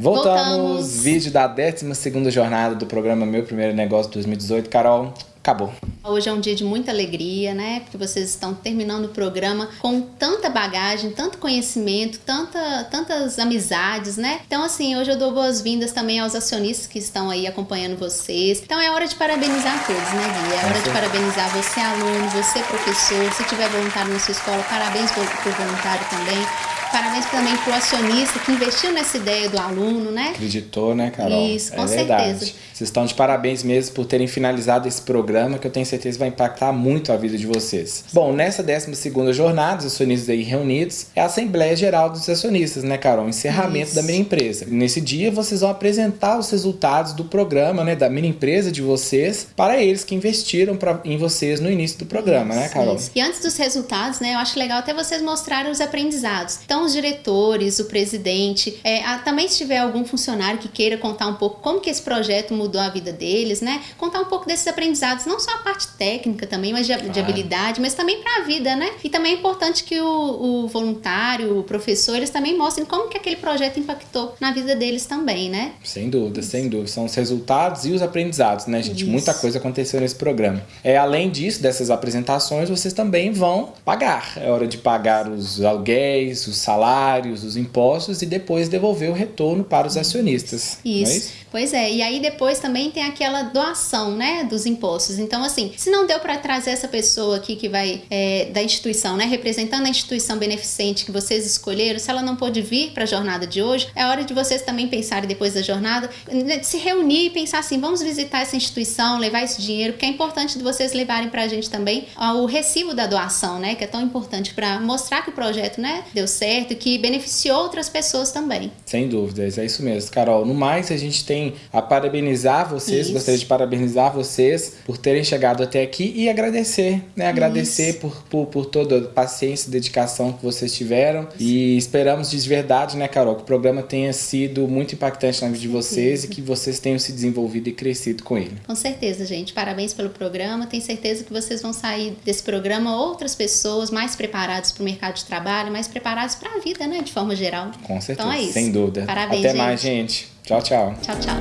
Voltamos, Voltamos. vídeo da 12 jornada do programa Meu Primeiro Negócio 2018. Carol, acabou. Hoje é um dia de muita alegria, né? Porque vocês estão terminando o programa com tanta bagagem, tanto conhecimento, tanta, tantas amizades, né? Então, assim, hoje eu dou boas-vindas também aos acionistas que estão aí acompanhando vocês. Então, é hora de parabenizar todos, né, Gui? É hora de parabenizar você, aluno, você, professor. Se tiver voluntário na sua escola, parabéns por voluntário também. Parabéns também para o acionista que investiu nessa ideia do aluno, né? Acreditou, né, Carol? Isso, com é certeza. Verdade. Vocês estão de parabéns mesmo por terem finalizado esse programa, que eu tenho certeza vai impactar muito a vida de vocês. Bom, nessa 12ª jornada, os acionistas aí reunidos, é a Assembleia Geral dos Acionistas, né, Carol? Encerramento Isso. da minha empresa. Nesse dia, vocês vão apresentar os resultados do programa, né, da minha empresa de vocês, para eles que investiram pra, em vocês no início do programa, né, isso, né, Carol? Isso. E antes dos resultados, né, eu acho legal até vocês mostrarem os aprendizados. Então, os diretores, o presidente, é, a, também se tiver algum funcionário que queira contar um pouco como que esse projeto mudou mudou a vida deles, né? Contar um pouco desses aprendizados, não só a parte técnica também, mas de, claro. de habilidade, mas também para a vida, né? E também é importante que o, o, voluntário, o professor, eles também mostrem como que aquele projeto impactou na vida deles também, né? Sem dúvida, Isso. sem dúvida. São os resultados e os aprendizados, né, gente? Isso. Muita coisa aconteceu nesse programa. É, além disso, dessas apresentações, vocês também vão pagar. É hora de pagar os aluguéis, os salários, os impostos e depois devolver o retorno para os acionistas. Isso. É isso? Pois é. E aí depois também tem aquela doação, né, dos impostos. Então, assim, se não deu para trazer essa pessoa aqui que vai é, da instituição, né, representando a instituição beneficente que vocês escolheram, se ela não pôde vir para a jornada de hoje, é hora de vocês também pensarem depois da jornada, né, se reunir e pensar assim, vamos visitar essa instituição, levar esse dinheiro, porque é importante de vocês levarem para a gente também o recibo da doação, né, que é tão importante para mostrar que o projeto, né, deu certo e que beneficiou outras pessoas também. Sem dúvidas, é isso mesmo, Carol. No mais, a gente tem a parabenizar parabenizar vocês, Isso. gostaria de parabenizar vocês por terem chegado até aqui e agradecer, né? Agradecer por, por, por, toda a paciência e dedicação que vocês tiveram. E esperamos de verdade, né, Carol, que o programa tenha sido muito impactante na vida de vocês e que vocês tenham se desenvolvido e crescido com ele. Com certeza, gente. Parabéns pelo programa. Tenho certeza que vocês vão sair desse programa outras pessoas mais preparadas para o mercado de trabalho, mais preparadas para a vida, né? De forma geral. Com certeza. Então é isso. Sem dúvida. Parabéns, Até gente. mais, gente. Tchau, tchau. Tchau, tchau.